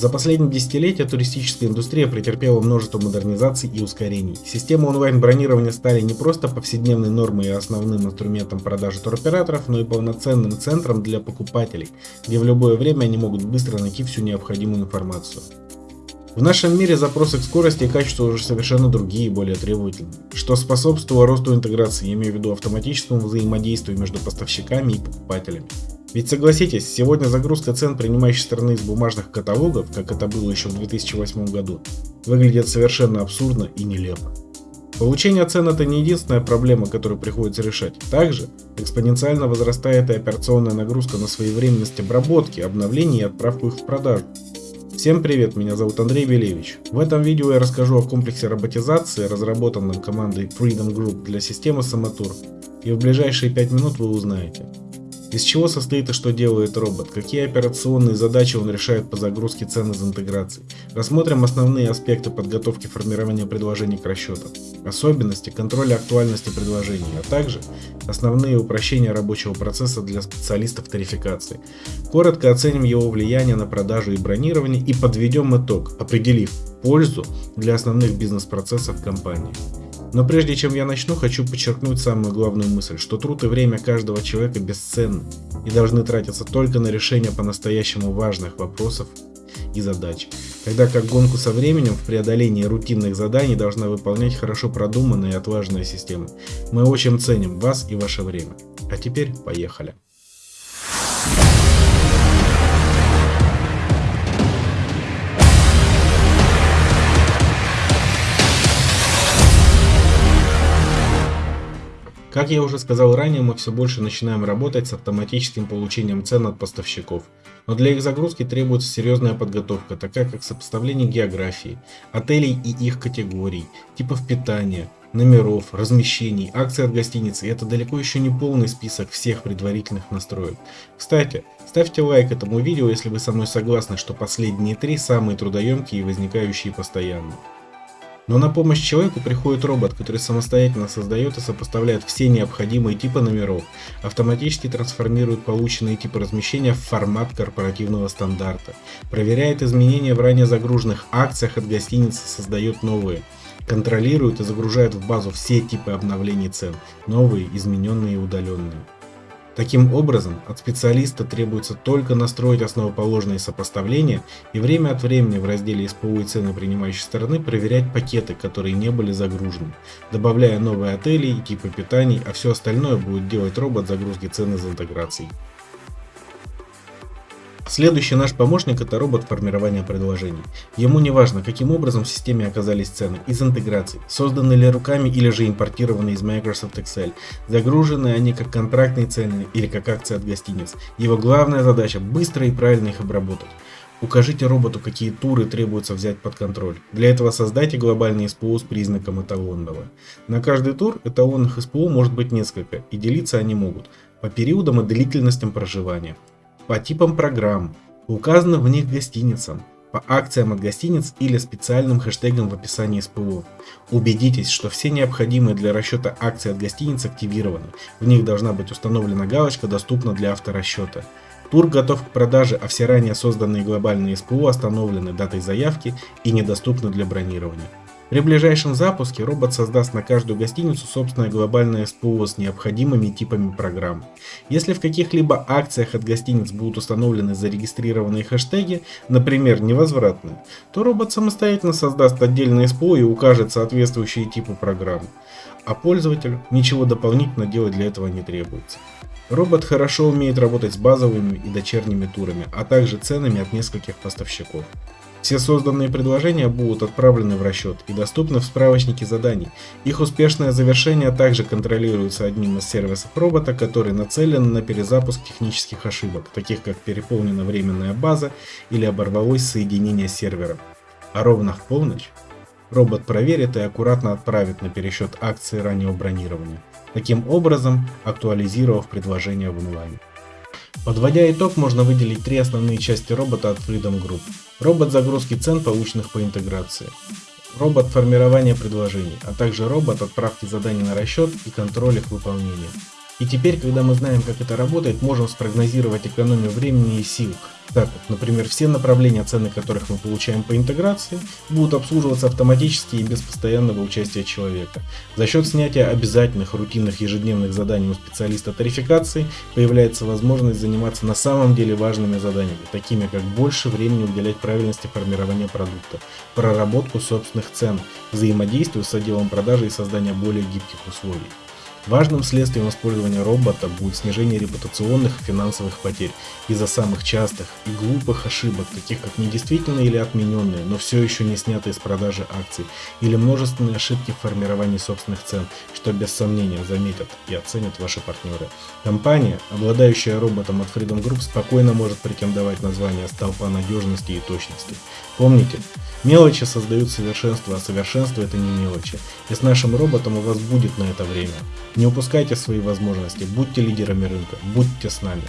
За последние десятилетия туристическая индустрия претерпела множество модернизаций и ускорений. Системы онлайн-бронирования стали не просто повседневной нормой и основным инструментом продажи туроператоров, но и полноценным центром для покупателей, где в любое время они могут быстро найти всю необходимую информацию. В нашем мире запросы к скорости и качеству уже совершенно другие и более требовательные, что способствовало росту интеграции, я имею в виду автоматическому взаимодействию между поставщиками и покупателями. Ведь согласитесь, сегодня загрузка цен принимающей стороны из бумажных каталогов, как это было еще в 2008 году, выглядит совершенно абсурдно и нелепо. Получение цен это не единственная проблема, которую приходится решать. Также экспоненциально возрастает и операционная нагрузка на своевременность обработки, обновления и отправку их в продажу. Всем привет, меня зовут Андрей Белевич. В этом видео я расскажу о комплексе роботизации, разработанном командой Freedom Group для системы Самотур, и в ближайшие 5 минут вы узнаете, из чего состоит и что делает робот, какие операционные задачи он решает по загрузке цен из интеграции. Рассмотрим основные аспекты подготовки формирования предложений к расчету, особенности контроля актуальности предложений, а также основные упрощения рабочего процесса для специалистов тарификации. Коротко оценим его влияние на продажу и бронирование и подведем итог, определив пользу для основных бизнес-процессов компании. Но прежде чем я начну, хочу подчеркнуть самую главную мысль, что труд и время каждого человека бесценны и должны тратиться только на решение по-настоящему важных вопросов и задач. Тогда как гонку со временем в преодолении рутинных заданий должна выполнять хорошо продуманная и отважная система. Мы очень ценим вас и ваше время. А теперь поехали. Как я уже сказал ранее, мы все больше начинаем работать с автоматическим получением цен от поставщиков. Но для их загрузки требуется серьезная подготовка, такая как сопоставление географии, отелей и их категорий, типов питания, номеров, размещений, акций от гостиницы. И это далеко еще не полный список всех предварительных настроек. Кстати, ставьте лайк этому видео, если вы со мной согласны, что последние три самые трудоемкие и возникающие постоянно. Но на помощь человеку приходит робот, который самостоятельно создает и сопоставляет все необходимые типы номеров, автоматически трансформирует полученные типы размещения в формат корпоративного стандарта, проверяет изменения в ранее загруженных акциях от гостиницы, создает новые, контролирует и загружает в базу все типы обновлений цен, новые, измененные и удаленные. Таким образом, от специалиста требуется только настроить основоположные сопоставления и время от времени в разделе СПУ и цены принимающей стороны проверять пакеты, которые не были загружены, добавляя новые отели и типы питаний, а все остальное будет делать робот загрузки цен из интеграций. Следующий наш помощник это робот формирования предложений. Ему не важно, каким образом в системе оказались цены, из интеграций, созданы ли руками или же импортированы из Microsoft Excel, загружены они как контрактные цены или как акции от гостиниц. Его главная задача быстро и правильно их обработать. Укажите роботу, какие туры требуется взять под контроль. Для этого создайте глобальный СПО с признаком эталонного. На каждый тур эталонных СПО может быть несколько, и делиться они могут по периодам и длительностям проживания по типам программ, по указанным в них гостиницам, по акциям от гостиниц или специальным хэштегам в описании СПО. Убедитесь, что все необходимые для расчета акции от гостиниц активированы. В них должна быть установлена галочка «Доступна для авторасчета». Тур готов к продаже, а все ранее созданные глобальные СПО остановлены датой заявки и недоступны для бронирования. При ближайшем запуске робот создаст на каждую гостиницу собственное глобальное СПО с необходимыми типами программ. Если в каких-либо акциях от гостиниц будут установлены зарегистрированные хэштеги, например, невозвратные, то робот самостоятельно создаст отдельное СПО и укажет соответствующие типы программ. А пользователю ничего дополнительно делать для этого не требуется. Робот хорошо умеет работать с базовыми и дочерними турами, а также ценами от нескольких поставщиков. Все созданные предложения будут отправлены в расчет и доступны в справочнике заданий. Их успешное завершение также контролируется одним из сервисов робота, который нацелен на перезапуск технических ошибок, таких как переполнена временная база или оборвалось соединение с сервером. А ровно в полночь робот проверит и аккуратно отправит на пересчет акции раннего бронирования, таким образом актуализировав предложение в онлайне. Подводя итог, можно выделить три основные части робота от Freedom Group. Робот загрузки цен, полученных по интеграции. Робот формирования предложений, а также робот отправки заданий на расчет и контроль их выполнения. И теперь, когда мы знаем, как это работает, можем спрогнозировать экономию времени и сил. Так вот, например, все направления, цены которых мы получаем по интеграции, будут обслуживаться автоматически и без постоянного участия человека. За счет снятия обязательных рутинных ежедневных заданий у специалиста тарификации появляется возможность заниматься на самом деле важными заданиями, такими как больше времени уделять правильности формирования продукта, проработку собственных цен, взаимодействию с отделом продажи и создания более гибких условий. Важным следствием использования робота будет снижение репутационных и финансовых потерь из-за самых частых и глупых ошибок, таких как недействительные или отмененные, но все еще не снятые с продажи акций, или множественные ошибки в формировании собственных цен, что без сомнения заметят и оценят ваши партнеры. Компания, обладающая роботом от Freedom Group, спокойно может претендовать на звание столпа надежности и точности. Помните, мелочи создают совершенство, а совершенство это не мелочи. И с нашим роботом у вас будет на это время. Не упускайте свои возможности, будьте лидерами рынка, будьте с нами.